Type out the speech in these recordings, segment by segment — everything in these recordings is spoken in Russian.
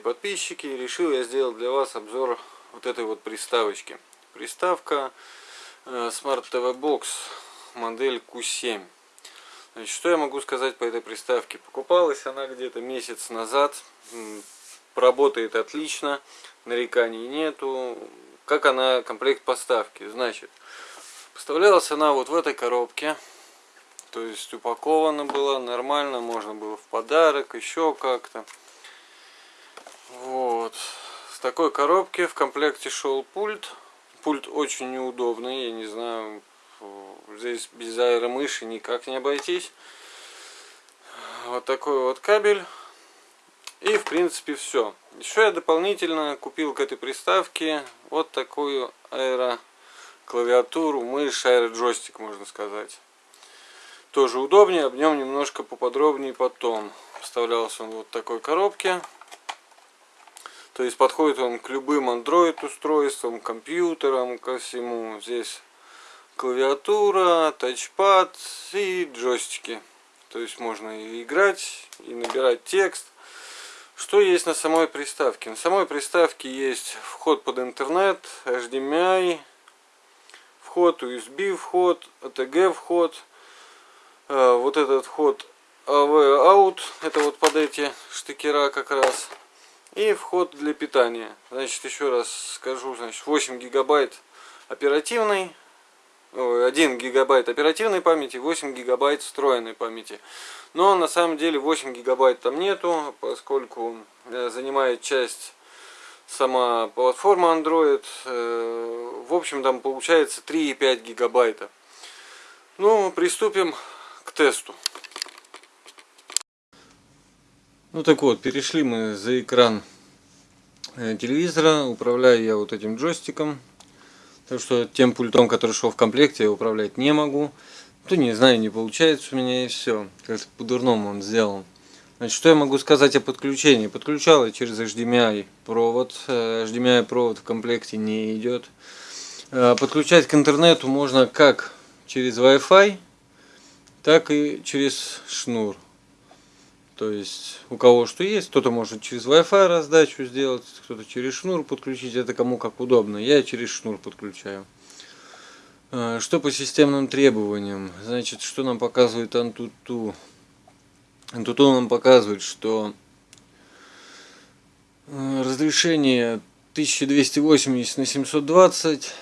подписчики, решил я сделать для вас обзор вот этой вот приставочки. Приставка э, Smart TV Box модель Q7. Значит, что я могу сказать по этой приставке? Покупалась она где-то месяц назад, работает отлично, нареканий нету. Как она, комплект поставки? Значит, поставлялась она вот в этой коробке. То есть упакована была нормально, можно было в подарок, еще как-то. Вот. С такой коробки в комплекте шел пульт. Пульт очень неудобный, я не знаю, здесь без аэромыши никак не обойтись. Вот такой вот кабель. И в принципе все. Еще я дополнительно купил к этой приставке вот такую аэроклавиатуру, мышь, аэроджойстик можно сказать. Тоже удобнее, об нем немножко поподробнее потом. Вставлялся он вот в такой коробке. То есть подходит он к любым Android устройствам, компьютерам, ко всему. Здесь клавиатура, тачпад и джойстики. То есть можно и играть, и набирать текст. Что есть на самой приставке? На самой приставке есть вход под интернет, HDMI, вход USB вход, ATG вход. Э, вот этот вход AV out, это вот под эти штекера как раз и вход для питания. Значит, еще раз скажу, значит, 8 гигабайт оперативной, 1 гигабайт оперативной памяти, 8 гигабайт встроенной памяти. Но на самом деле 8 гигабайт там нету, поскольку э, занимает часть сама платформа Android. Э, в общем, там получается 3,5 гигабайта. Ну, приступим к тесту. Ну так вот, перешли мы за экран э, телевизора. Управляю я вот этим джойстиком. Так что тем пультом, который шел в комплекте, я управлять не могу. То не знаю, не получается у меня и все. Как-то по-дурному он сделан. Значит, что я могу сказать о подключении? Подключал я через HDMI провод. Э, HDMI провод в комплекте не идет. Э, подключать к интернету можно как через Wi-Fi, так и через шнур. То есть у кого что есть, кто-то может через Wi-Fi раздачу сделать, кто-то через шнур подключить, это кому как удобно. Я через шнур подключаю. А, что по системным требованиям? Значит, что нам показывает Antutu? Antutu нам показывает, что э, разрешение 1280 на 720,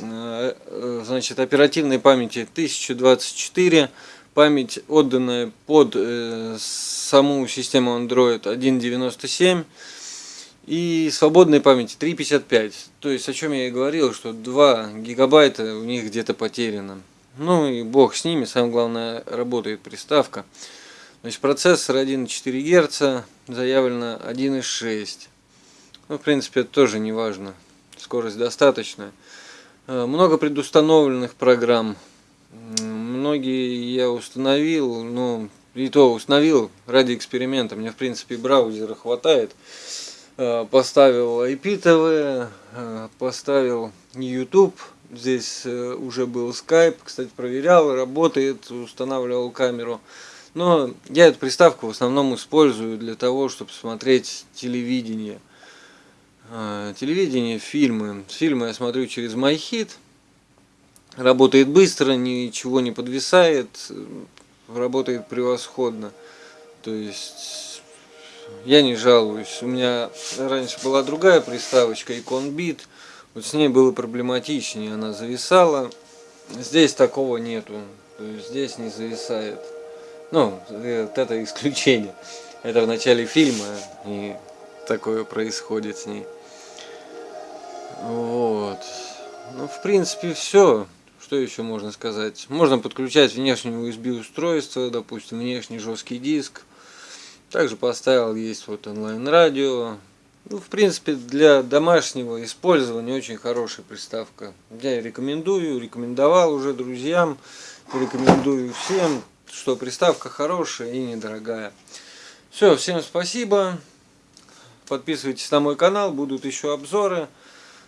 э, э, значит, оперативной памяти 1024, память отданная под э, саму систему Android 1.97 и свободной памяти 3.55. То есть о чем я и говорил, что 2 гигабайта у них где-то потеряно. Ну и бог с ними, самое главное работает приставка. Значит, процессор 1.4 Гц, заявлено 1.6. Ну, в принципе, это тоже не важно. Скорость достаточная. Э, много предустановленных программ многие я установил, но и то установил ради эксперимента. Мне в принципе браузера хватает. Э, поставил IPTV, э, поставил YouTube. Здесь э, уже был Skype, кстати, проверял, работает, устанавливал камеру. Но я эту приставку в основном использую для того, чтобы смотреть телевидение. Телевидение, фильмы. Фильмы я смотрю через MyHit работает быстро, ничего не подвисает, работает превосходно. То есть я не жалуюсь. У меня раньше была другая приставочка Icon вот с ней было проблематичнее, она зависала. Здесь такого нету, то есть здесь не зависает. Ну, вот это исключение. Это в начале фильма, и такое происходит с ней. Вот. Ну, в принципе, все. Что еще можно сказать? Можно подключать внешнее USB устройство, допустим, внешний жесткий диск. Также поставил есть вот онлайн-радио. Ну, в принципе, для домашнего использования очень хорошая приставка. Я рекомендую, рекомендовал уже друзьям, рекомендую всем, что приставка хорошая и недорогая. Все, всем спасибо. Подписывайтесь на мой канал, будут еще обзоры.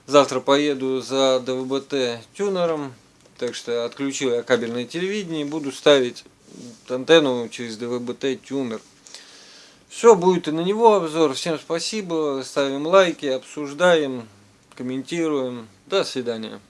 Завтра поеду за ДВБТ тюнером. Так что отключил я кабельное телевидение и буду ставить антенну через ДВБТ тюнер. Все, будет и на него обзор. Всем спасибо. Ставим лайки, обсуждаем, комментируем. До свидания.